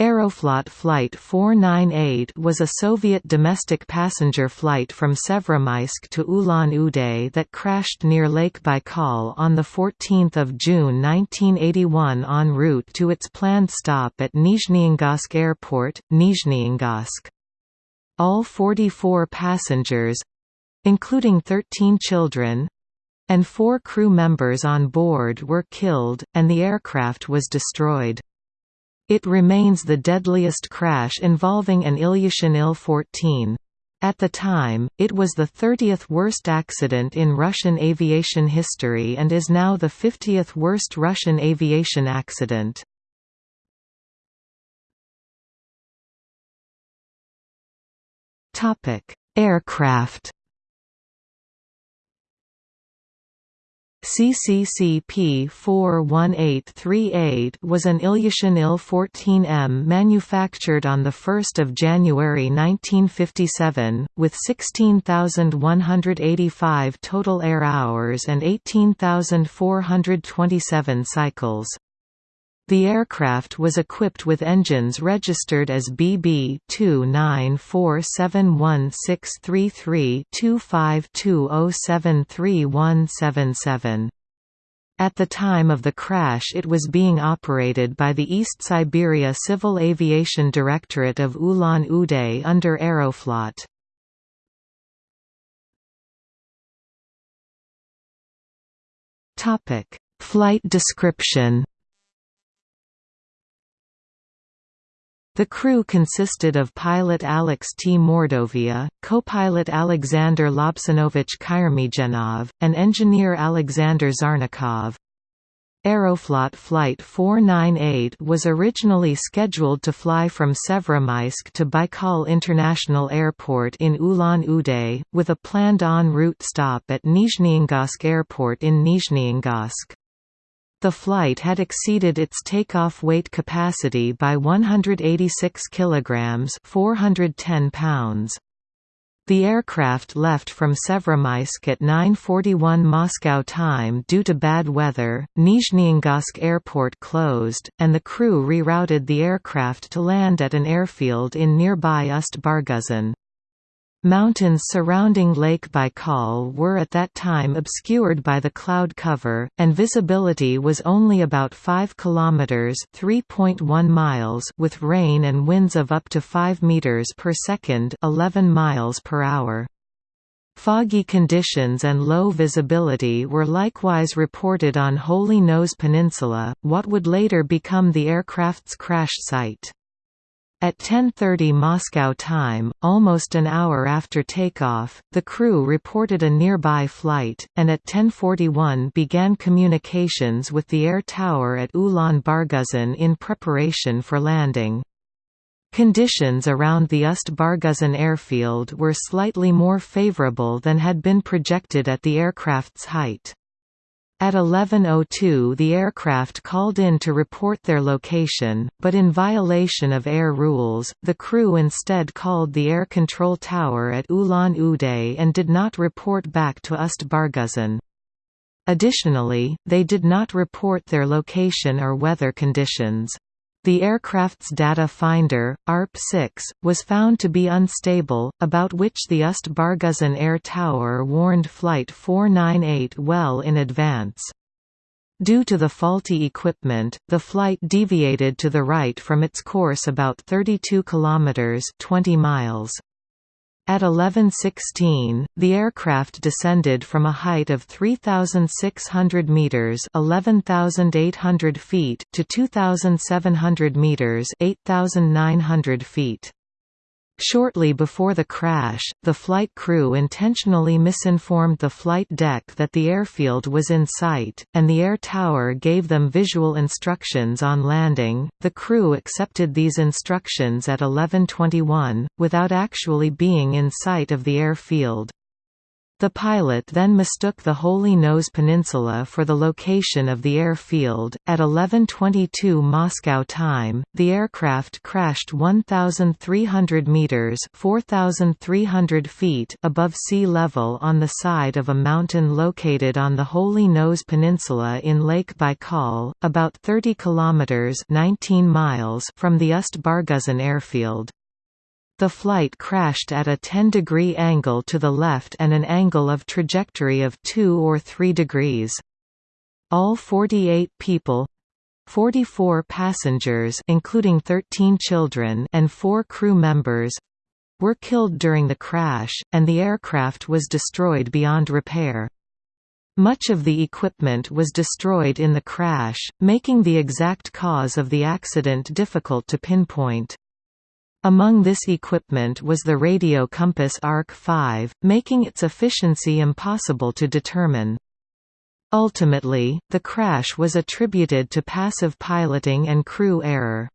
Aeroflot Flight 498 was a Soviet domestic passenger flight from Severobaykalsk to Ulan-Ude that crashed near Lake Baikal on 14 June 1981 en route to its planned stop at Nizhneangarsk Airport, Nizhneangarsk. All 44 passengers—including 13 children—and four crew members on board were killed, and the aircraft was destroyed. It remains the deadliest crash involving an Ilyushin Il-14. At the time, it was the 30th worst accident in Russian aviation history and is now the 50th worst Russian aviation accident. Aircraft CCCP 41838 was an Ilyushin Il-14M manufactured on 1 January 1957, with 16,185 total air hours and 18,427 cycles. The aircraft was equipped with engines registered as BB 2947163-252073177. At the time of the crash it was being operated by the East Siberia Civil Aviation Directorate of Ulan-Ude under Aeroflot. Flight description The crew consisted of pilot Alex T. Mordovia, co-pilot Alexander Lobsanovich Kyrmygenov, and engineer Alexander Zarnikov. Aeroflot Flight 498 was originally scheduled to fly from Severobaykalsk to Baikal International Airport in Ulan-Ude, with a planned en route stop at Nizhneangarsk Airport in Nizhneangarsk. The flight had exceeded its takeoff weight capacity by 186 kilograms, 410 pounds. The aircraft left from Severobaykalsk at 9.41 Moscow time due to bad weather, Nizhneangarsk airport closed, and the crew rerouted the aircraft to land at an airfield in nearby Ust-Barguzin. Mountains surrounding Lake Baikal were at that time obscured by the cloud cover, and visibility was only about 5 kilometers (3.1 miles) with rain and winds of up to 5 meters per second (11 miles per hour). Foggy conditions and low visibility were likewise reported on Holy Nose Peninsula, what would later become the aircraft's crash site. At 10.30 Moscow time, almost an hour after takeoff, the crew reported a nearby flight, and at 10.41 began communications with the air tower at Ulan Barguzin in preparation for landing. Conditions around the Ust-Barguzin airfield were slightly more favorable than had been projected at the aircraft's height. At 11.02 the aircraft called in to report their location, but in violation of air rules, the crew instead called the air control tower at Ulan-Ude and did not report back to Ust-Barguzin. Additionally, they did not report their location or weather conditions. The aircraft's data finder, ARP-6, was found to be unstable, about which the Ust-Barguzin Air Tower warned Flight 498 well in advance. Due to the faulty equipment, the flight deviated to the right from its course about 32 kilometers (20 miles). At 11:16, the aircraft descended from a height of 3,600 meters (11,800 feet) to 2,700 meters (8,900 feet). Shortly before the crash, the flight crew intentionally misinformed the flight deck that the airfield was in sight, and the air tower gave them visual instructions on landing. The crew accepted these instructions at 11:21 without actually being in sight of the airfield. The pilot then mistook the Holy Nose Peninsula for the location of the airfield. At 11:22 Moscow time, the aircraft crashed 1,300 meters (4,300 feet) above sea level on the side of a mountain located on the Holy Nose Peninsula in Lake Baikal, about 30 kilometers (19 miles) from the Ust-Barguzin airfield. The flight crashed at a 10-degree angle to the left and an angle of trajectory of 2 or 3 degrees. All 48 people 44 passengers including 13 children and 4 crew members were killed during the crash, and the aircraft was destroyed beyond repair. Much of the equipment was destroyed in the crash, making the exact cause of the accident difficult to pinpoint. Among this equipment was the radio compass ARC-5, making its efficiency impossible to determine. Ultimately, the crash was attributed to passive piloting and crew error.